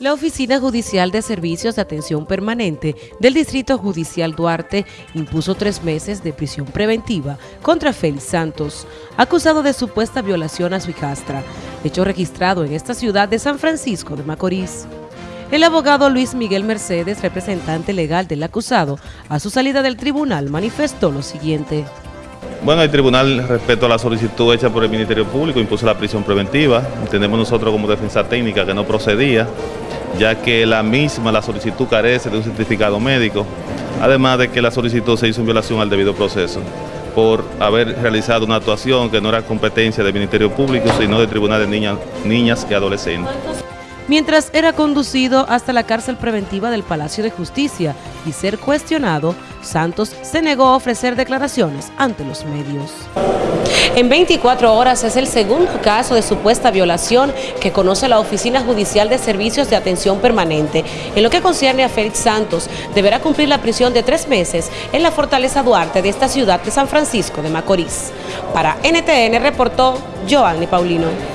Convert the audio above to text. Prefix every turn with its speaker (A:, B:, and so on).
A: La Oficina Judicial de Servicios de Atención Permanente del Distrito Judicial Duarte impuso tres meses de prisión preventiva contra Félix Santos, acusado de supuesta violación a su hijastra, hecho registrado en esta ciudad de San Francisco de Macorís. El abogado Luis Miguel Mercedes, representante legal del acusado, a su salida del tribunal manifestó lo siguiente.
B: Bueno, el tribunal, respecto a la solicitud hecha por el Ministerio Público, impuso la prisión preventiva. Entendemos nosotros como defensa técnica que no procedía, ya que la misma, la solicitud carece de un certificado médico, además de que la solicitud se hizo en violación al debido proceso por haber realizado una actuación que no era competencia del Ministerio Público, sino del Tribunal de Niñas, Niñas y Adolescentes
A: mientras era conducido hasta la cárcel preventiva del Palacio de Justicia y ser cuestionado, Santos se negó a ofrecer declaraciones ante los medios. En 24 horas es el segundo caso de supuesta violación que conoce la Oficina Judicial de Servicios de Atención Permanente. En lo que concierne a Félix Santos, deberá cumplir la prisión de tres meses en la Fortaleza Duarte de esta ciudad de San Francisco de Macorís. Para NTN reportó Joanny Paulino.